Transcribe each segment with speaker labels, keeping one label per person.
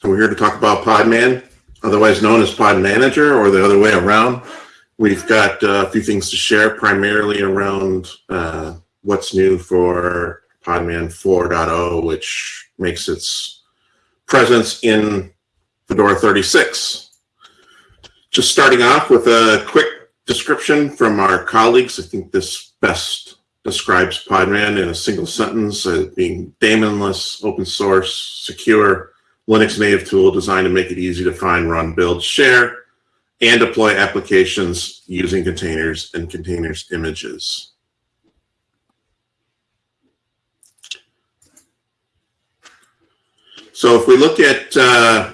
Speaker 1: So we're here to talk about Podman, otherwise known as Pod Manager or the other way around. We've got uh, a few things to share primarily around uh, what's new for Podman 4.0, which makes its presence in Fedora 36. Just starting off with a quick description from our colleagues. I think this best describes Podman in a single sentence as being daemonless, open source, secure, Linux native tool designed to make it easy to find, run, build, share, and deploy applications using containers and containers images. So if we look at uh,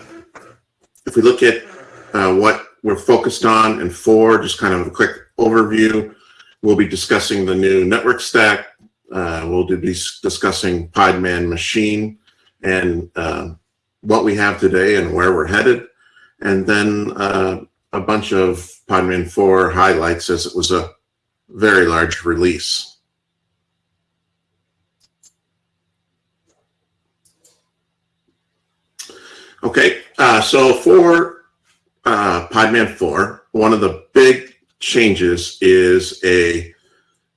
Speaker 1: if we look at uh, what we're focused on and for, just kind of a quick overview, we'll be discussing the new network stack. Uh, we'll be discussing Podman machine and uh, what we have today and where we're headed. And then uh, a bunch of Podman 4 highlights as it was a very large release. Okay, uh, so for uh, Podman 4, one of the big changes is a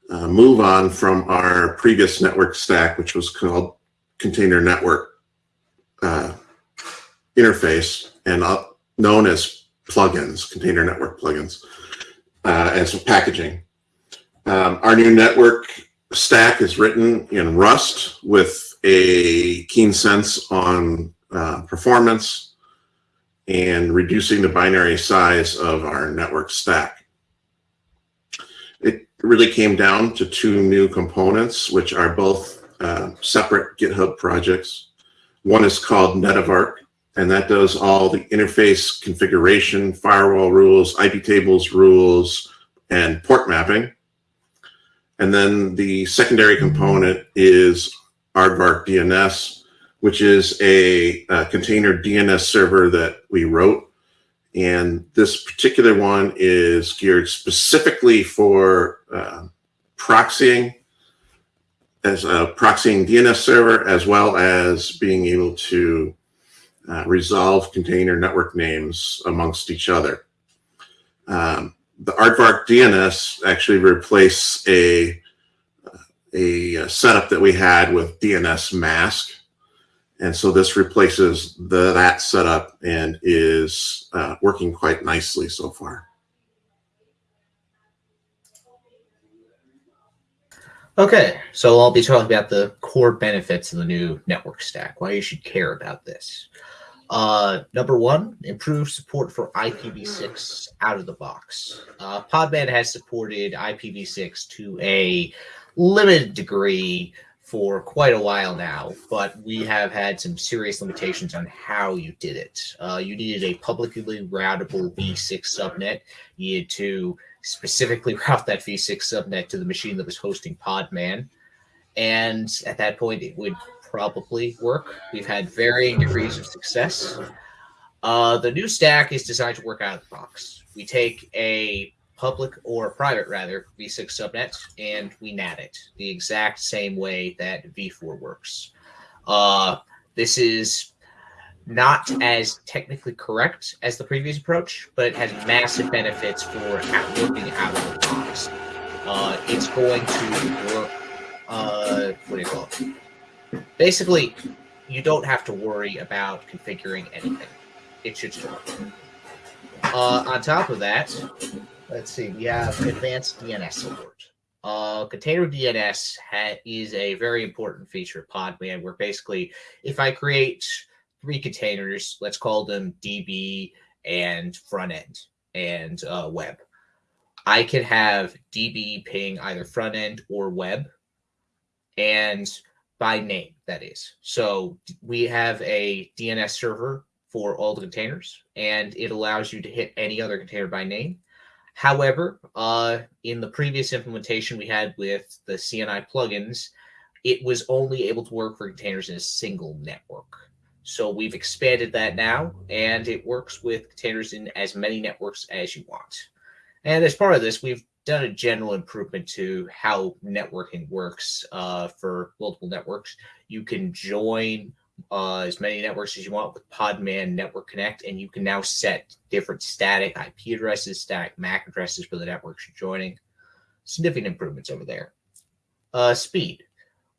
Speaker 1: uh, move on from our previous network stack, which was called Container Network uh, Interface and uh, known as plugins, Container Network plugins, uh, as packaging. Um, our new network stack is written in Rust with a keen sense on uh, performance and reducing the binary size of our network stack. It really came down to two new components, which are both uh, separate GitHub projects. One is called Netavark, and that does all the interface configuration, firewall rules, IP tables rules, and port mapping. And then the secondary component is Aardvark DNS, which is a, a, container DNS server that we wrote. And this particular one is geared specifically for uh, proxying as a proxying DNS server, as well as being able to uh, resolve container network names amongst each other. Um, the Aardvark DNS actually replaced a, a setup that we had with dnsmasq. and so this replaces the, that setup and is uh, working quite nicely so far.
Speaker 2: Okay, so I'll be talking about the core benefits of the new network stack, why you should care about this. Uh, number one, improved support for IPv6 out of the box. Uh, Podman has supported IPv6 to a limited degree for quite a while now, but we have had some serious limitations on how you did it. Uh, you needed a publicly routable v6 subnet. You needed to specifically route that v6 subnet to the machine that was hosting Podman. And at that point, it would probably work. We've had varying degrees of success. Uh, the new stack is designed to work out of the box. We take a public or private rather v6 subnet and we NAT it the exact same way that v4 works. Uh, this is not as technically correct as the previous approach, but it has massive benefits for working out of the box. Uh, it's going to work. Uh, what do you call it? Basically, you don't have to worry about configuring anything. It should just work. Uh, on top of that, Let's see. We have advanced DNS support. Uh, container DNS is a very important feature of Podman, where basically, if I create three containers, let's call them DB and front end and uh, web, I can have DB ping either front end or web, and by name, that is. So we have a DNS server for all the containers, and it allows you to hit any other container by name However, uh, in the previous implementation we had with the CNI plugins, it was only able to work for containers in a single network. So we've expanded that now, and it works with containers in as many networks as you want. And as part of this, we've done a general improvement to how networking works uh, for multiple networks. You can join uh, as many networks as you want with Podman Network Connect, and you can now set different static IP addresses, static MAC addresses for the networks you're joining. Significant improvements over there. Uh, speed.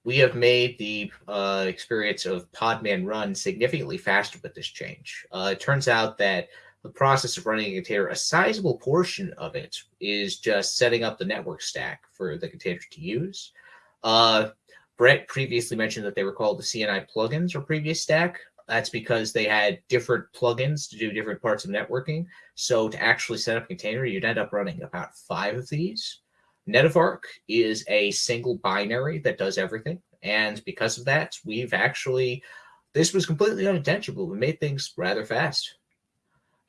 Speaker 2: We have made the uh, experience of Podman Run significantly faster with this change. Uh, it turns out that the process of running a container, a sizable portion of it is just setting up the network stack for the container to use. Uh, Brent previously mentioned that they were called the CNI plugins or previous stack. That's because they had different plugins to do different parts of networking. So to actually set up a container, you'd end up running about five of these. Netavark is a single binary that does everything. And because of that, we've actually, this was completely unintentional. We made things rather fast.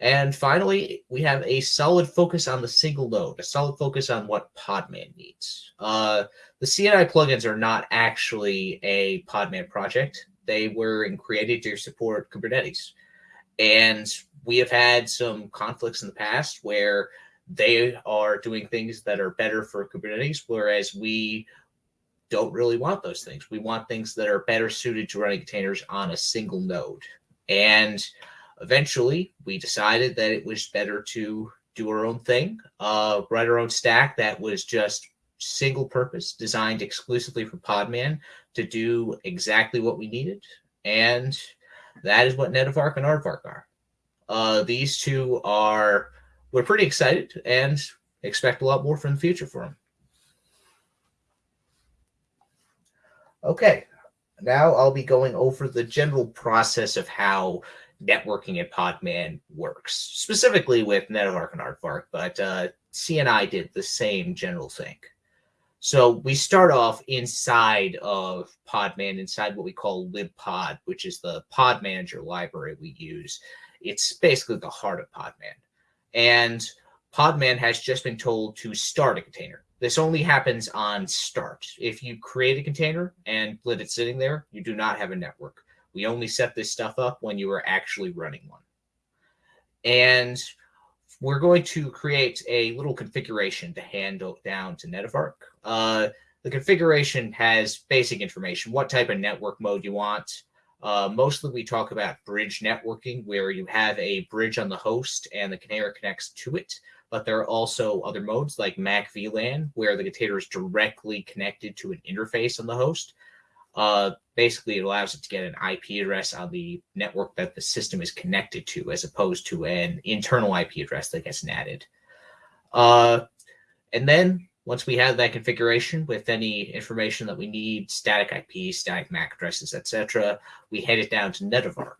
Speaker 2: And finally, we have a solid focus on the single node, a solid focus on what Podman needs. Uh, the CNI plugins are not actually a Podman project. They were created to support Kubernetes. And we have had some conflicts in the past where they are doing things that are better for Kubernetes, whereas we don't really want those things. We want things that are better suited to running containers on a single node. And eventually we decided that it was better to do our own thing, uh, write our own stack that was just single purpose, designed exclusively for Podman to do exactly what we needed. And that is what Netavark and Aardvark are. Uh, these two are, we're pretty excited and expect a lot more from the future for them. Okay, now I'll be going over the general process of how networking at Podman works, specifically with Netavark and Aardvark, but uh, CNI did the same general thing. So we start off inside of Podman, inside what we call libpod, which is the pod manager library we use. It's basically the heart of Podman. And Podman has just been told to start a container. This only happens on start. If you create a container and let it sitting there, you do not have a network. We only set this stuff up when you are actually running one. And we're going to create a little configuration to handle down to Netavark. Uh, the configuration has basic information, what type of network mode you want. Uh, mostly we talk about bridge networking, where you have a bridge on the host and the container connects to it. But there are also other modes like MAC VLAN, where the container is directly connected to an interface on the host. Uh, basically, it allows it to get an IP address on the network that the system is connected to, as opposed to an internal IP address that gets NATed. Uh, and then once we have that configuration with any information that we need, static IP, static MAC addresses, etc., we head it down to Netavark.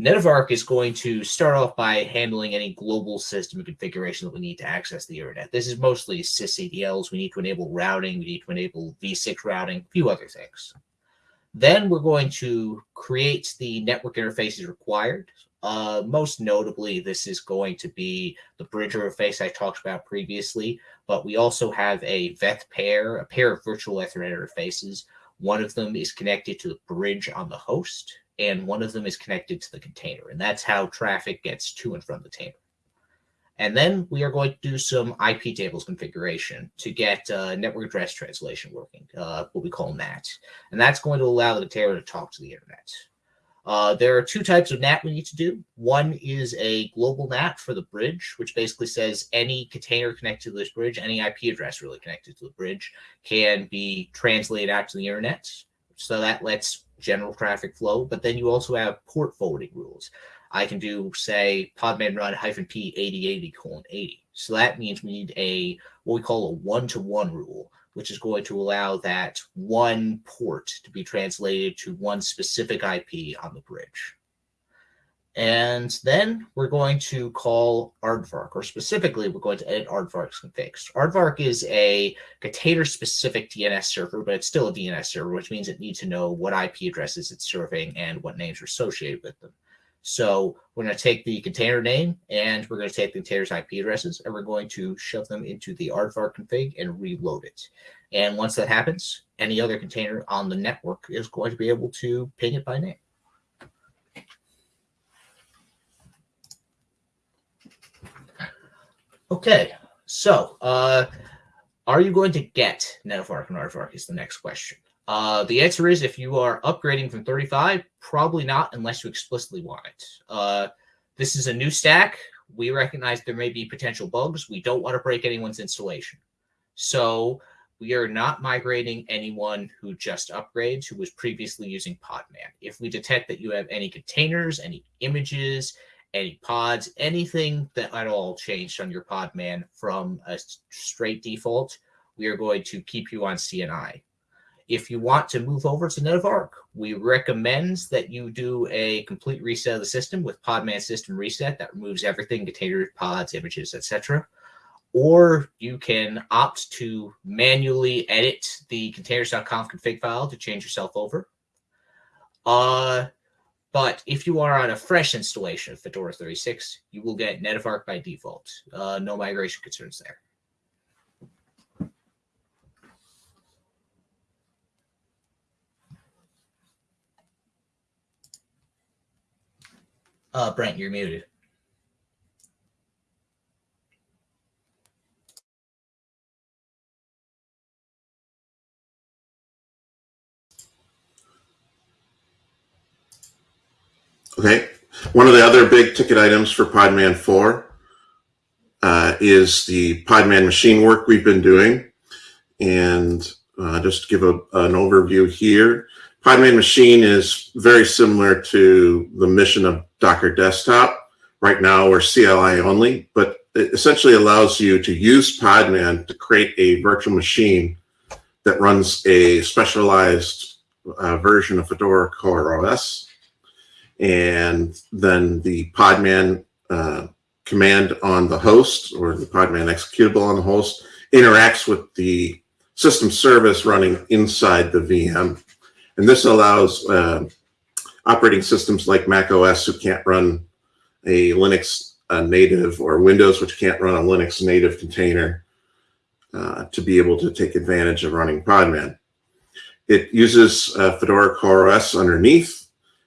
Speaker 2: Netavark is going to start off by handling any global system configuration that we need to access the internet. This is mostly sysctls. We need to enable routing. We need to enable v6 routing, a few other things. Then we're going to create the network interfaces required. Uh, most notably, this is going to be the bridge interface I talked about previously, but we also have a VETH pair, a pair of virtual Ethernet interfaces. One of them is connected to the bridge on the host, and one of them is connected to the container. And that's how traffic gets to and from the container. And then we are going to do some IP tables configuration to get uh, network address translation working, uh, what we call NAT. And that's going to allow the container to talk to the internet. Uh, there are two types of NAT we need to do. One is a global NAT for the bridge, which basically says any container connected to this bridge, any IP address really connected to the bridge, can be translated out to the internet. So that lets general traffic flow. But then you also have port forwarding rules. I can do, say, podman run hyphen p 8080 colon 80. So that means we need a what we call a one-to-one -one rule, which is going to allow that one port to be translated to one specific IP on the bridge. And then we're going to call Aardvark, or specifically, we're going to edit Aardvark's configs. Aardvark is a container-specific DNS server, but it's still a DNS server, which means it needs to know what IP addresses it's serving and what names are associated with them. So we're going to take the container name and we're going to take the container's IP addresses and we're going to shove them into the aardvark config and reload it. And once that happens, any other container on the network is going to be able to ping it by name. Okay, so uh, are you going to get Netavark and Aardvark is the next question. Uh, the answer is if you are upgrading from 35, probably not unless you explicitly want it. Uh, this is a new stack. We recognize there may be potential bugs. We don't want to break anyone's installation. So we are not migrating anyone who just upgrades who was previously using Podman. If we detect that you have any containers, any images, any pods, anything that at all changed on your Podman from a straight default, we are going to keep you on CNI. If you want to move over to Netavark, we recommend that you do a complete reset of the system with Podman System Reset that removes everything, containers, pods, images, etc. Or you can opt to manually edit the containers.conf config file to change yourself over. Uh, but if you are on a fresh installation of Fedora 36, you will get Netavark by default. Uh, no migration concerns there. Uh, Brent, you're muted.
Speaker 1: Okay. One of the other big ticket items for Podman 4 uh, is the Podman machine work we've been doing. And uh, just give a, an overview here, Podman machine is very similar to the mission of Docker Desktop. Right now, we're CLI only, but it essentially allows you to use Podman to create a virtual machine that runs a specialized uh, version of Fedora Core OS and then the Podman uh, command on the host or the Podman executable on the host interacts with the system service running inside the VM. And this allows uh, operating systems like Mac OS who can't run a Linux uh, native or Windows which can't run a Linux native container uh, to be able to take advantage of running Podman. It uses uh, Fedora CoreOS underneath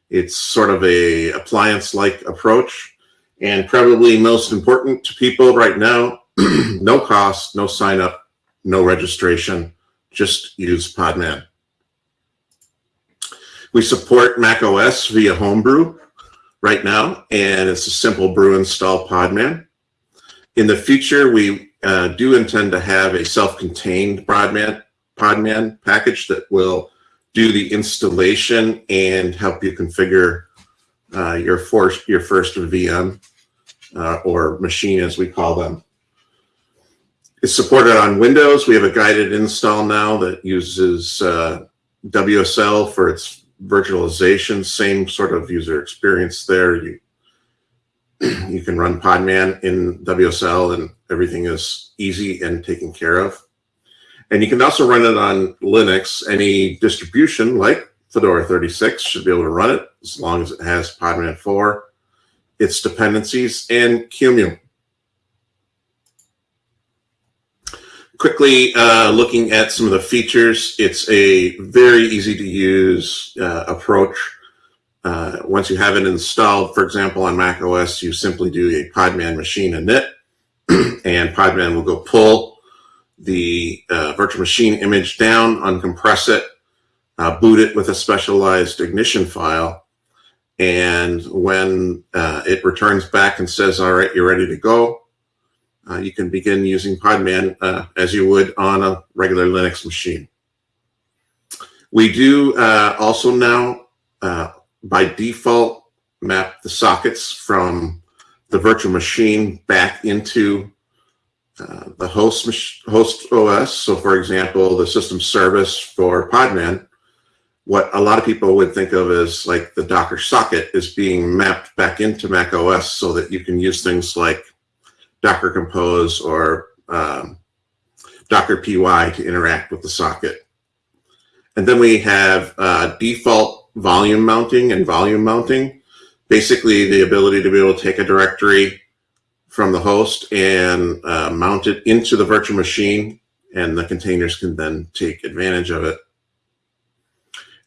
Speaker 1: it's sort of a appliance-like approach. And probably most important to people right now, no cost, no sign up, no registration, just use Podman. We support Mac OS via Homebrew right now, and it's a simple brew install Podman. In the future, we uh, do intend to have a self-contained Podman, Podman package that will do the installation and help you configure uh, your first your first VM uh, or machine as we call them. It's supported on Windows. We have a guided install now that uses uh, WSL for its virtualization. Same sort of user experience there. You you can run Podman in WSL and everything is easy and taken care of. And you can also run it on Linux. Any distribution like Fedora 36 should be able to run it as long as it has Podman 4, its dependencies, and QEMU. Quickly uh, looking at some of the features, it's a very easy to use uh, approach. Uh, once you have it installed, for example, on Mac OS, you simply do a Podman machine init, and Podman will go pull the uh, virtual machine image down, uncompress it, uh, boot it with a specialized ignition file. And when uh, it returns back and says, all right, you're ready to go, uh, you can begin using Podman uh, as you would on a regular Linux machine. We do uh, also now, by default, map the sockets from the virtual machine back into uh, the host host OS. So, for example, the system service for Podman, what a lot of people would think of as like the Docker socket is being mapped back into Mac OS so that you can use things like Docker Compose or um, Docker PY to interact with the socket. And then we have uh, default volume mounting and volume mounting. Basically, the ability to be able to take a directory from the host and uh, mount it into the virtual machine and the containers can then take advantage of it.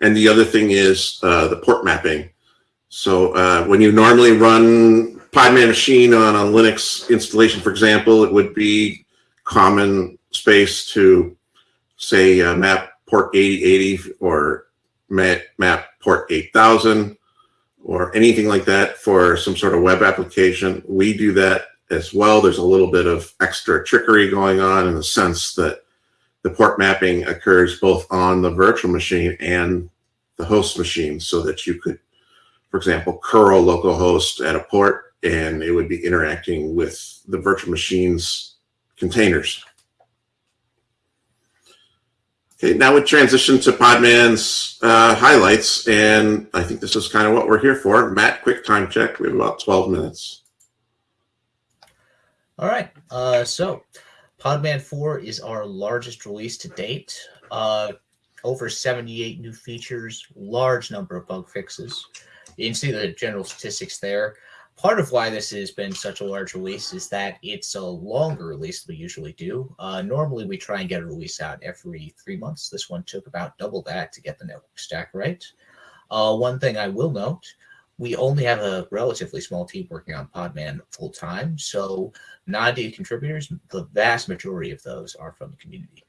Speaker 1: And the other thing is uh, the port mapping. So uh, when you normally run Podman machine on a Linux installation, for example, it would be common space to say uh, map port 8080 or map, map port 8000 or anything like that for some sort of web application, we do that as well. There's a little bit of extra trickery going on in the sense that the port mapping occurs both on the virtual machine and the host machine so that you could, for example, curl localhost at a port and it would be interacting with the virtual machine's containers. Okay, now we transition to Podman's uh, highlights, and I think this is kind of what we're here for. Matt, quick time check. We have about 12 minutes.
Speaker 2: All right. Uh, so, Podman 4 is our largest release to date. Uh, over 78 new features, large number of bug fixes. You can see the general statistics there part of why this has been such a large release is that it's a longer release than we usually do. Uh, normally, we try and get a release out every three months. This one took about double that to get the network stack right. Uh, one thing I will note, we only have a relatively small team working on Podman full time. So 90 contributors, the vast majority of those are from the community.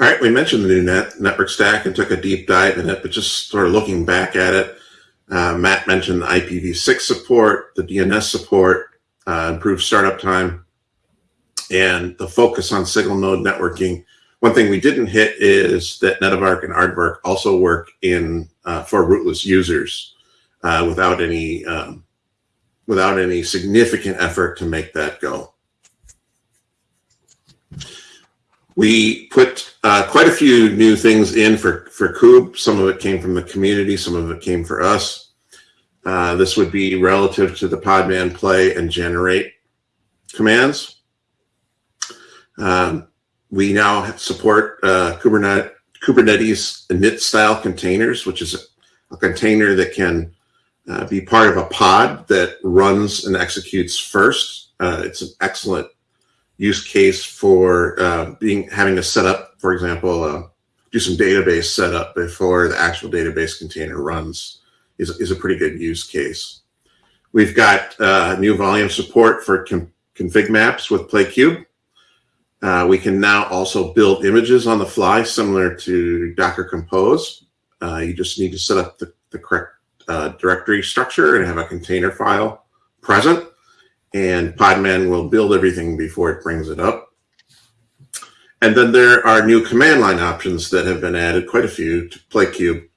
Speaker 1: All right, we mentioned the new net, network stack and took a deep dive in it, but just sort of looking back at it, uh, Matt mentioned the IPv6 support, the DNS support, uh, improved startup time, and the focus on single node networking. One thing we didn't hit is that Netavark and Aardvark also work in uh, for rootless users uh, without any um, without any significant effort to make that go. We put uh, quite a few new things in for, for Kube. Some of it came from the community, some of it came for us. Uh, this would be relative to the Podman play and generate commands. Um, we now support uh, Kubernetes, Kubernetes init style containers, which is a, a container that can uh, be part of a pod that runs and executes first. Uh, it's an excellent use case for uh, being having to set up, for example, uh, do some database setup before the actual database container runs is, is a pretty good use case. We've got uh, new volume support for config maps with Play Kube. Uh, we can now also build images on the fly, similar to Docker Compose. Uh, you just need to set up the, the correct uh, directory structure and have a container file present and Podman will build everything before it brings it up. And then there are new command line options that have been added, quite a few, to Play Kube.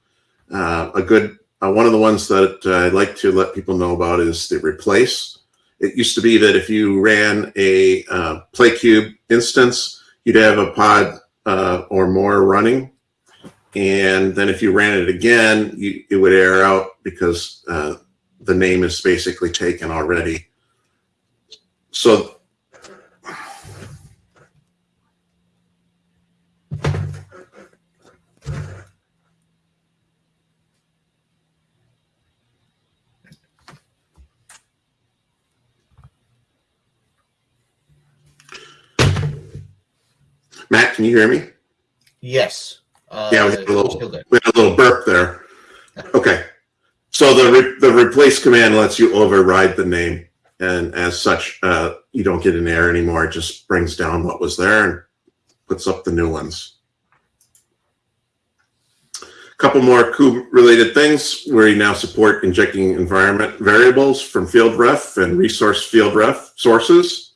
Speaker 1: Uh, a good, uh, one of the ones that uh, I'd like to let people know about is the replace. It used to be that if you ran a uh, Play Kube instance, you'd have a pod uh, or more running. And then if you ran it again, you, it would error out because uh, the name is basically taken already. So Matt, can you hear me?
Speaker 2: Yes.
Speaker 1: Uh, yeah, we had, a little, we had a little burp there. Okay. So the re the replace command lets you override the name and as such, uh, you don't get an error anymore. It just brings down what was there and puts up the new ones. A couple more kube related things. We now support injecting environment variables from field ref and resource field ref sources.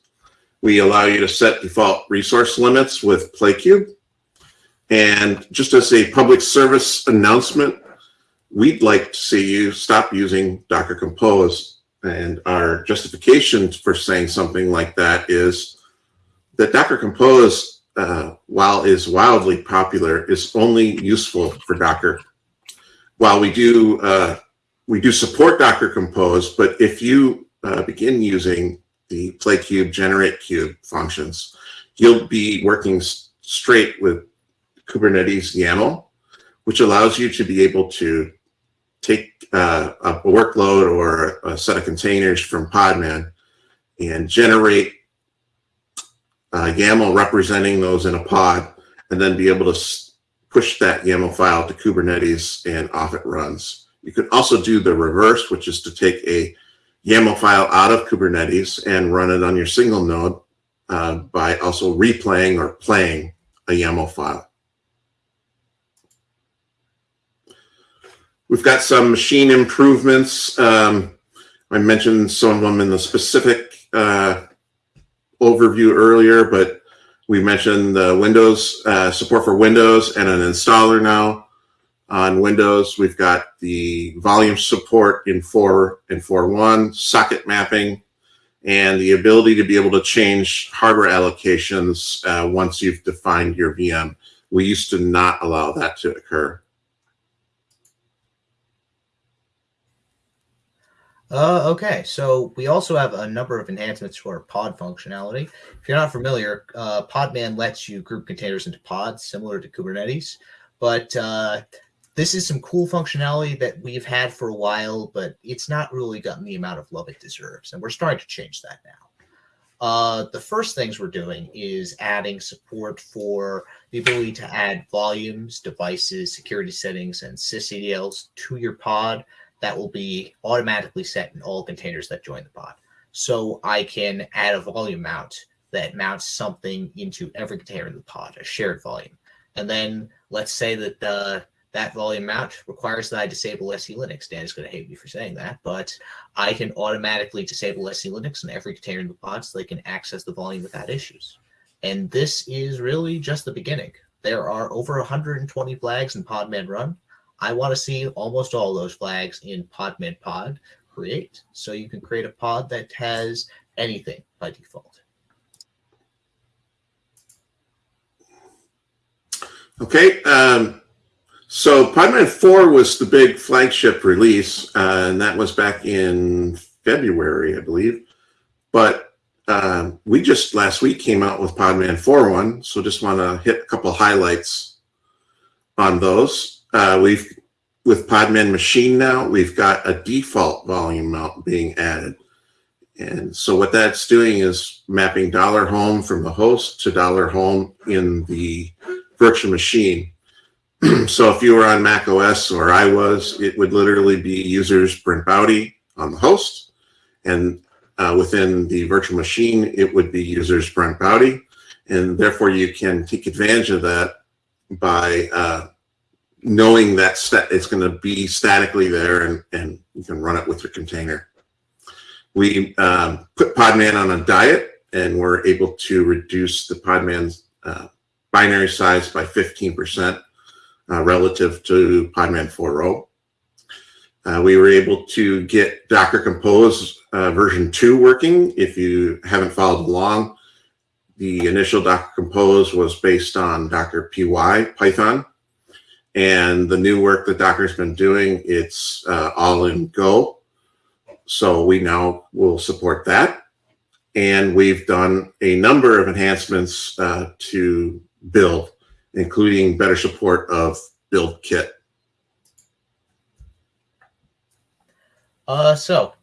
Speaker 1: We allow you to set default resource limits with Play Kube. And just as a public service announcement, we'd like to see you stop using Docker Compose and our justification for saying something like that is that Docker Compose, uh, while is wildly popular, is only useful for Docker. While we do uh, we do support Docker Compose, but if you uh, begin using the Play Kube generate kube functions, you'll be working straight with Kubernetes YAML, which allows you to be able to take uh, a workload or a set of containers from Podman and generate uh, YAML representing those in a pod, and then be able to push that YAML file to Kubernetes and off it runs. You can also do the reverse, which is to take a YAML file out of Kubernetes and run it on your single node uh, by also replaying or playing a YAML file. We've got some machine improvements. Um, I mentioned some of them in the specific uh, overview earlier, but we mentioned the Windows uh, support for Windows and an installer now on Windows. We've got the volume support in 4 and 4.1, socket mapping, and the ability to be able to change hardware allocations uh, once you've defined your VM. We used to not allow that to occur.
Speaker 2: Uh, okay, so we also have a number of enhancements to our pod functionality. If you're not familiar, uh, Podman lets you group containers into pods, similar to Kubernetes. But uh, this is some cool functionality that we've had for a while, but it's not really gotten the amount of love it deserves. And we're starting to change that now. Uh, the first things we're doing is adding support for the ability to add volumes, devices, security settings, and sysctls to your pod that will be automatically set in all containers that join the pod. So I can add a volume mount that mounts something into every container in the pod, a shared volume. And then let's say that the that volume mount requires that I disable SE Linux. Dan is going to hate me for saying that, but I can automatically disable SE Linux in every container in the pod so they can access the volume without issues. And this is really just the beginning. There are over 120 flags in Podman Run. I want to see almost all those flags in Podman Pod create. So you can create a pod that has anything by default.
Speaker 1: Okay. Um, so Podman 4 was the big flagship release, uh, and that was back in February, I believe. But uh, we just last week came out with Podman 4.1, so just want to hit a couple highlights on those. Uh, we've with Podman Machine now, we've got a default volume mount being added. And so what that's doing is mapping dollar home from the host to dollar home in the virtual machine. so if you were on Mac OS or I was, it would literally be users Brent Baude on the host. And uh, within the virtual machine, it would be users Brent Baude. And therefore you can take advantage of that by uh, knowing that it's going to be statically there and, and you can run it with your container. We um, put Podman on a diet and we're able to reduce the Podman's uh, binary size by 15% uh, relative to Podman 4.0. Uh, we were able to get Docker Compose uh, version 2 working. If you haven't followed along, the initial Docker Compose was based on Docker PY, Python. And the new work that Docker's been doing, it's uh, all in Go. So we now will support that. And we've done a number of enhancements uh, to build, including better support of BuildKit.
Speaker 2: Uh, so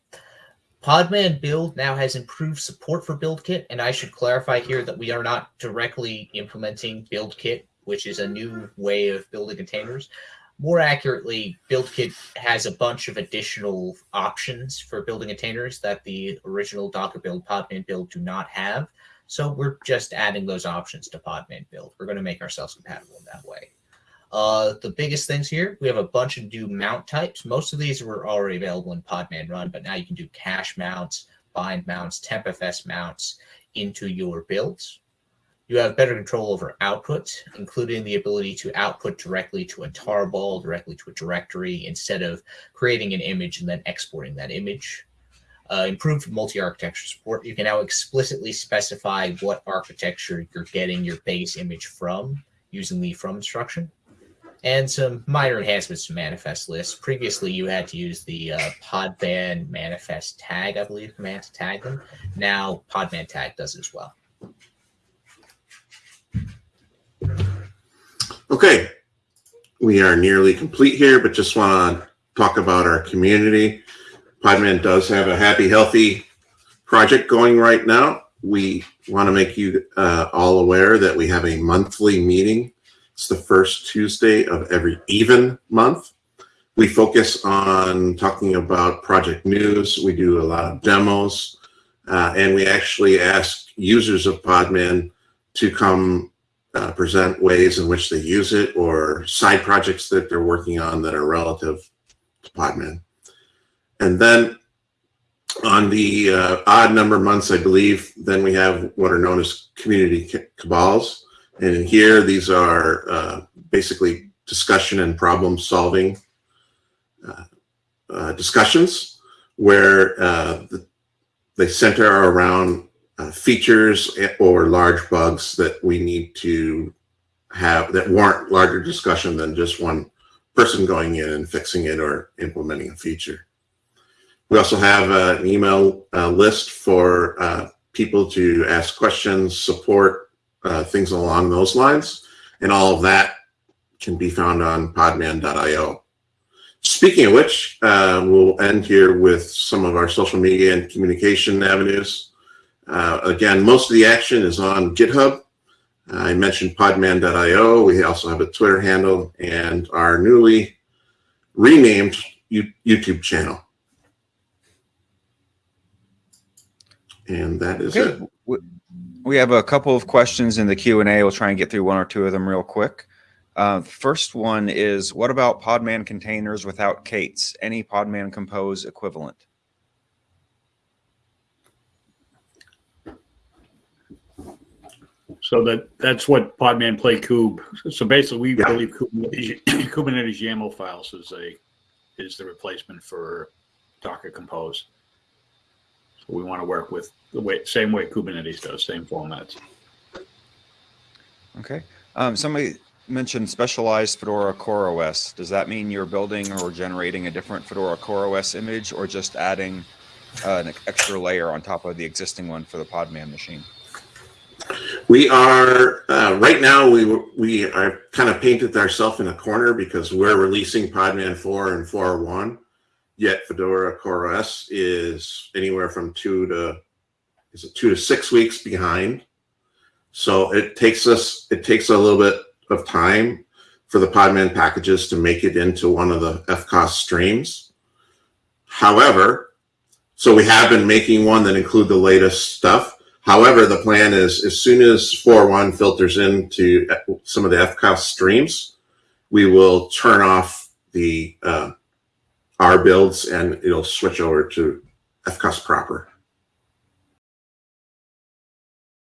Speaker 2: Podman build now has improved support for BuildKit, and I should clarify here that we are not directly implementing BuildKit which is a new way of building containers. More accurately, BuildKit has a bunch of additional options for building containers that the original Docker build, Podman build do not have. So we're just adding those options to Podman build. We're going to make ourselves compatible in that way. Uh, the biggest things here, we have a bunch of new mount types. Most of these were already available in Podman Run, but now you can do cache mounts, bind mounts, tmpfs mounts into your builds. You have better control over output, including the ability to output directly to a tarball, directly to a directory, instead of creating an image and then exporting that image. Uh, improved multi-architecture support. You can now explicitly specify what architecture you're getting your base image from using the from instruction. And some minor enhancements to manifest lists. Previously, you had to use the uh, Podman manifest tag, I believe, command to tag them. Now, Podman tag does as well.
Speaker 1: Okay, we are nearly complete here, but just want to talk about our community. Podman does have a happy, healthy project going right now. We want to make you uh, all aware that we have a monthly meeting. It's the first Tuesday of every even month. We focus on talking about project news. We do a lot of demos. Uh, and we actually ask users of Podman to come uh, present ways in which they use it or side projects that they're working on that are relative to Podman. And then on the uh, odd number of months, I believe, then we have what are known as community cabals. And here, these are uh, basically discussion and problem solving uh, uh, discussions where uh, the, they center around uh, features or large bugs that we need to have that warrant larger discussion than just one person going in and fixing it or implementing a feature. We also have uh, an email uh, list for uh, people to ask questions, support, uh, things along those lines. And all of that can be found on podman.io. Speaking of which, uh, we'll end here with some of our social media and communication avenues. Uh, again, most of the action is on GitHub. I mentioned podman.io. We also have a Twitter handle and our newly renamed You- YouTube channel. And that is
Speaker 3: Okay.
Speaker 1: it.
Speaker 3: We have a couple of questions in the Q and A. We'll try and get through one or two of them real quick. Uh, first one is, what about Podman containers without K8s? Any Podman Compose equivalent?
Speaker 4: So that, that's what Podman Play Kube. So basically, we
Speaker 1: Yeah.
Speaker 4: believe Kubernetes, Kubernetes YAML files is a, is the replacement for Docker Compose. So we want to work with the way, same way Kubernetes does, same formats.
Speaker 3: Okay. Um, somebody mentioned specialized Fedora Core OS. Does that mean you're building or generating a different Fedora Core OS image or just adding uh, an extra layer on top of the existing one for the Podman machine?
Speaker 1: We are uh, right now. We we are kind of painted ourselves in a corner because we're releasing Podman four and four one. Yet Fedora Core OS is anywhere from two to is it two to six weeks behind. So it takes us it takes a little bit of time for the Podman packages to make it into one of the FCOS streams. However, so we have been making one that include the latest stuff. However, the plan is as soon as 4.1 filters into some of the FCOS streams, we will turn off the uh, R builds and it'll switch over to FCOS proper.